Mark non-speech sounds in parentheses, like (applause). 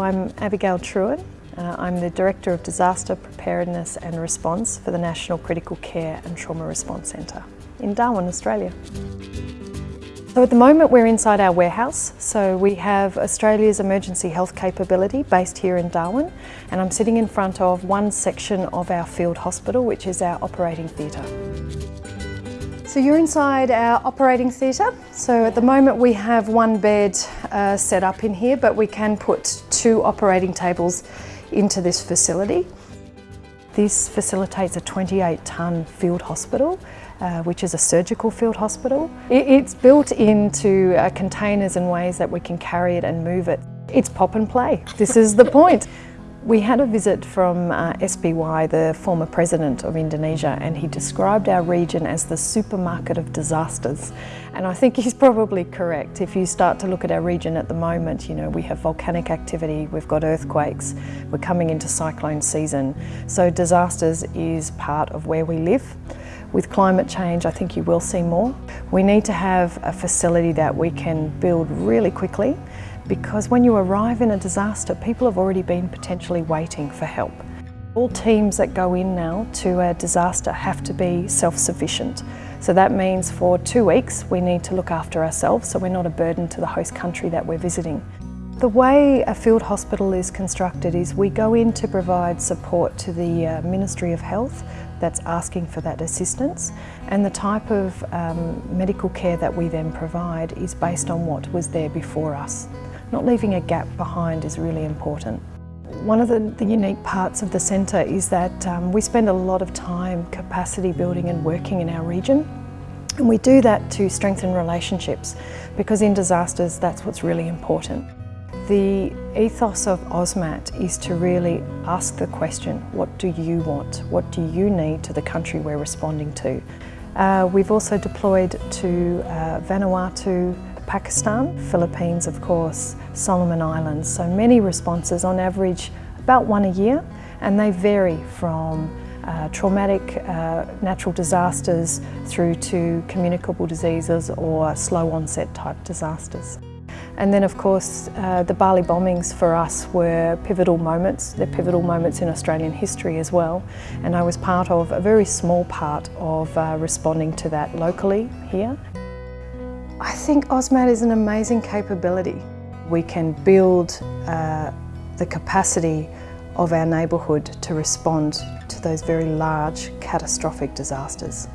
I'm Abigail Trewin. Uh, I'm the Director of Disaster Preparedness and Response for the National Critical Care and Trauma Response Centre in Darwin, Australia. So at the moment we're inside our warehouse, so we have Australia's emergency health capability based here in Darwin and I'm sitting in front of one section of our field hospital which is our operating theatre. So you're inside our operating theatre. So at the moment we have one bed uh, set up in here, but we can put two operating tables into this facility. This facilitates a 28 tonne field hospital, uh, which is a surgical field hospital. It's built into uh, containers and ways that we can carry it and move it. It's pop and play. This is the point. (laughs) We had a visit from uh, SBY, the former president of Indonesia, and he described our region as the supermarket of disasters. And I think (laughs) he's probably correct. If you start to look at our region at the moment, you know, we have volcanic activity, we've got earthquakes, we're coming into cyclone season. So disasters is part of where we live. With climate change, I think you will see more. We need to have a facility that we can build really quickly because when you arrive in a disaster, people have already been potentially waiting for help. All teams that go in now to a disaster have to be self-sufficient. So that means for two weeks we need to look after ourselves so we're not a burden to the host country that we're visiting. The way a field hospital is constructed is we go in to provide support to the uh, Ministry of Health that's asking for that assistance and the type of um, medical care that we then provide is based on what was there before us. Not leaving a gap behind is really important. One of the, the unique parts of the centre is that um, we spend a lot of time capacity building and working in our region. And we do that to strengthen relationships because in disasters that's what's really important. The ethos of AUSMAT is to really ask the question, what do you want? What do you need to the country we're responding to? Uh, we've also deployed to uh, Vanuatu, Pakistan, Philippines of course, Solomon Islands. So many responses, on average about one a year, and they vary from uh, traumatic uh, natural disasters through to communicable diseases or slow onset type disasters. And then of course uh, the Bali bombings for us were pivotal moments. They're pivotal moments in Australian history as well. And I was part of a very small part of uh, responding to that locally here. I think AUSMAT is an amazing capability. We can build uh, the capacity of our neighbourhood to respond to those very large catastrophic disasters.